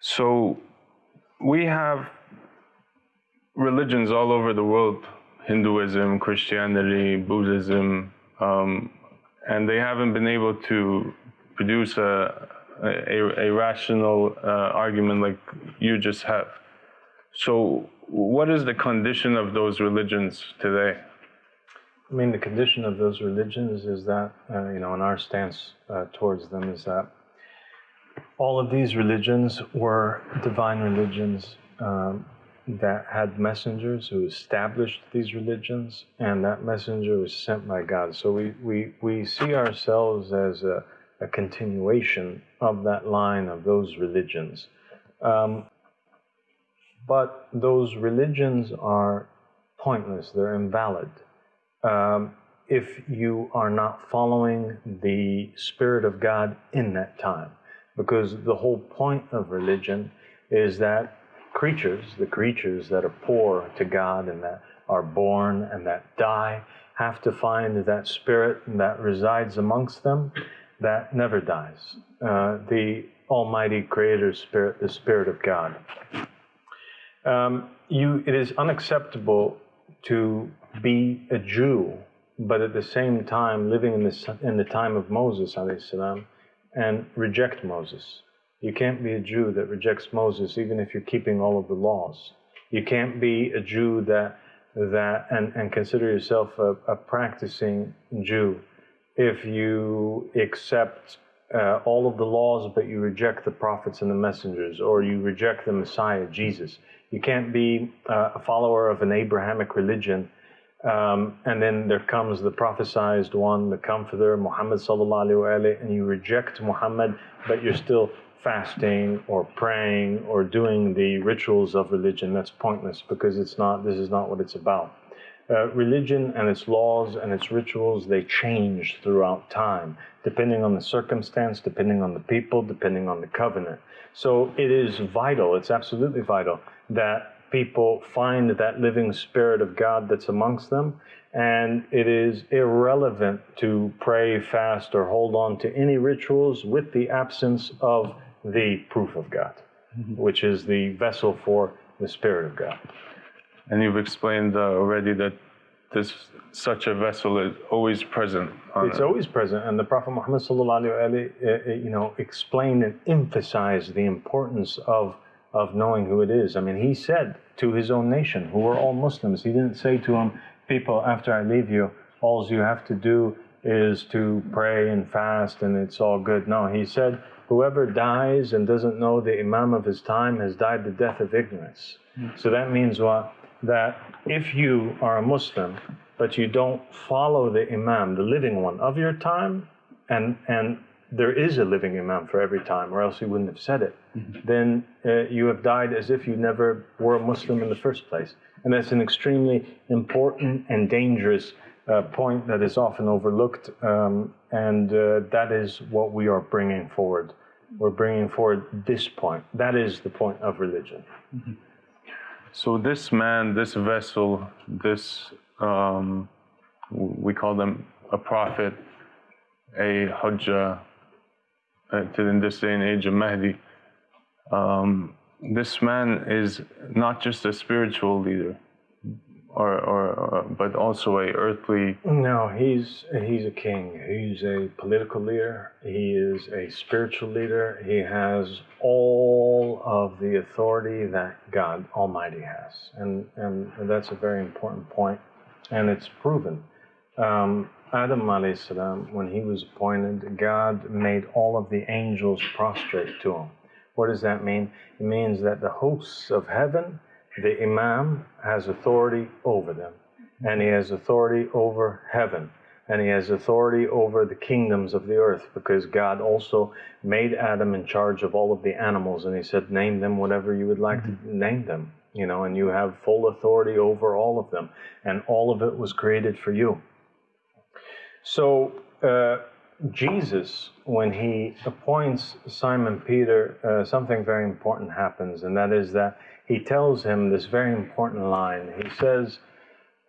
So we have religions all over the world Hinduism, Christianity, Buddhism, um, and they haven't been able to produce a, a, a rational uh, argument like you just have. So, what is the condition of those religions today? I mean, the condition of those religions is that, uh, you know, and our stance uh, towards them is that all of these religions were divine religions um, that had messengers who established these religions, and that messenger was sent by God. So we, we, we see ourselves as a, a continuation of that line of those religions. Um, but those religions are pointless, they're invalid um, if you are not following the Spirit of God in that time. Because the whole point of religion is that creatures, the creatures that are poor to God and that are born and that die, have to find that Spirit that resides amongst them that never dies. Uh, the Almighty Creator Spirit, the Spirit of God. Um, you, it is unacceptable to be a Jew, but at the same time living in, this, in the time of Moses salam, and reject Moses. You can't be a Jew that rejects Moses, even if you're keeping all of the laws. You can't be a Jew that that and, and consider yourself a, a practicing Jew if you accept uh, all of the laws, but you reject the prophets and the messengers, or you reject the Messiah, Jesus. You can't be uh, a follower of an Abrahamic religion um, and then there comes the prophesied one, the comforter, Muhammad sallallahu wasallam, and you reject Muhammad, but you're still fasting or praying or doing the rituals of religion. That's pointless because it's not. This is not what it's about. Uh, religion and its laws and its rituals they change throughout time, depending on the circumstance, depending on the people, depending on the covenant. So it is vital. It's absolutely vital that people find that living spirit of God that's amongst them. And it is irrelevant to pray, fast, or hold on to any rituals with the absence of the proof of God, mm-hmm. which is the vessel for the Spirit of God. And you've explained uh, already that this such a vessel is always present. it's it. always present, and the Prophet Muhammad sallallahu alaihi uh, uh, you know explained and emphasized the importance of of knowing who it is. I mean, he said to his own nation, who were all Muslims, he didn't say to them, people, after I leave you, all you have to do is to pray and fast and it's all good. No, he said, whoever dies and doesn't know the Imam of his time has died the death of ignorance. So that means what? That if you are a Muslim, but you don't follow the Imam, the living one of your time, and, and there is a living Imam for every time, or else he wouldn't have said it, mm-hmm. then uh, you have died as if you never were a Muslim in the first place. And that's an extremely important and dangerous uh, point that is often overlooked, um, and uh, that is what we are bringing forward. We're bringing forward this point. That is the point of religion. Mm-hmm. So, this man, this vessel, this, um, we call them a prophet, a hujjah, uh, to in this day and age of Mahdi. Um, this man is not just a spiritual leader, or, or, or, but also a earthly. No, he's he's a king. He's a political leader. He is a spiritual leader. He has all of the authority that God Almighty has, and and that's a very important point, and it's proven. Um, Adam salam, when he was appointed, God made all of the angels prostrate to him. What does that mean? It means that the hosts of heaven, the Imam has authority over them, and he has authority over heaven, and he has authority over the kingdoms of the earth, because God also made Adam in charge of all of the animals, and he said, Name them whatever you would like mm-hmm. to name them, you know, and you have full authority over all of them, and all of it was created for you. So uh, Jesus, when he appoints Simon Peter, uh, something very important happens, and that is that he tells him this very important line. He says,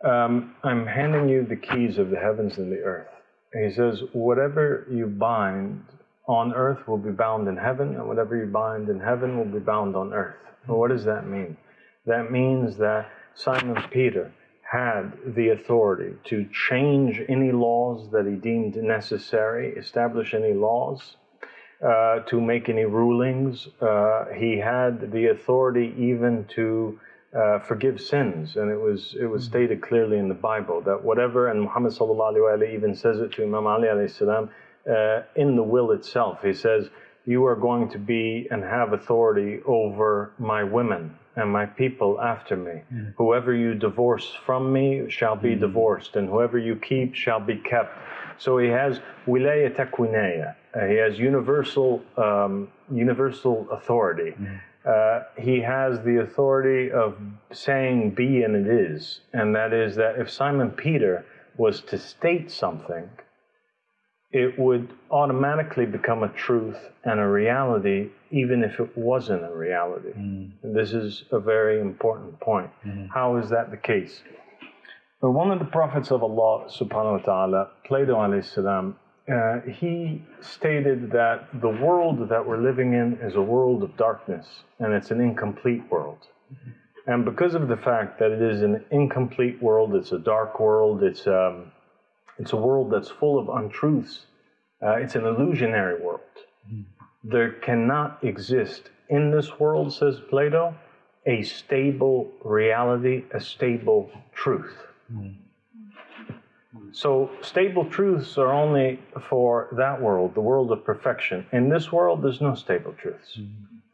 um, I'm handing you the keys of the heavens and the earth. He says, Whatever you bind on earth will be bound in heaven, and whatever you bind in heaven will be bound on earth. Well, what does that mean? That means that Simon Peter had the authority to change any laws that he deemed necessary, establish any laws, uh, to make any rulings. Uh, he had the authority even to uh, forgive sins, and it was it was stated clearly in the Bible that whatever, and Muhammad sallallahu even says it to Imam Ali alayhi salam uh, in the will itself. He says, "You are going to be and have authority over my women." And my people after me. Whoever you divorce from me shall be divorced, and whoever you keep shall be kept. So he has wilaya takwinaya. Uh, he has universal um, universal authority. Uh, he has the authority of saying be and it is, and that is that if Simon Peter was to state something, it would automatically become a truth and a reality, even if it wasn't a reality. This is a very important point. How is that the case? But one of the prophets of Allah subhanahu wa ta'ala, Plato alayhi salam, uh, he stated that the world that we're living in is a world of darkness and it's an incomplete world. And because of the fact that it is an incomplete world, it's a dark world, it's, um, it's a world that's full of untruths, uh, it's an illusionary world. Hmm. There cannot exist in this world, says Plato, a stable reality, a stable truth. Hmm. So, stable truths are only for that world, the world of perfection. In this world, there's no stable truths. Hmm.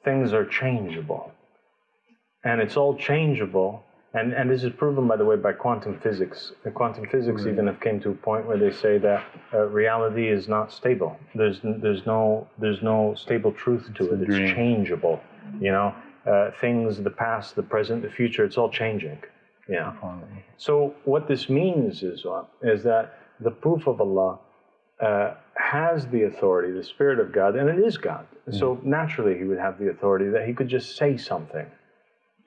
Things are changeable. And it's all changeable. And, and this is proven, by the way, by quantum physics. Uh, Quantum physics even have came to a point where they say that uh, reality is not stable. There's, there's, no, there's no stable truth to it. It's changeable. You know, uh, things, the past, the present, the future, it's all changing. Yeah. So what this means is what? Is that the proof of Allah uh, has the authority, the Spirit of God, and it is God. So naturally, He would have the authority that He could just say something,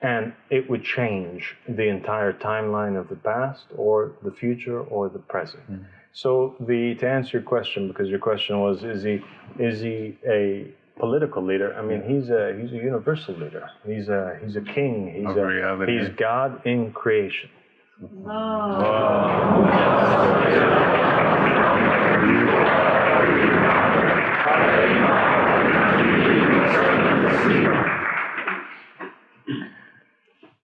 and it would change the entire timeline of the past or the future or the present. Mm -hmm. So the to answer your question, because your question was, is he is he a political leader? I mean, he's a he's a universal leader. He's a he's a king. He's a, he's God in creation. Oh. Oh.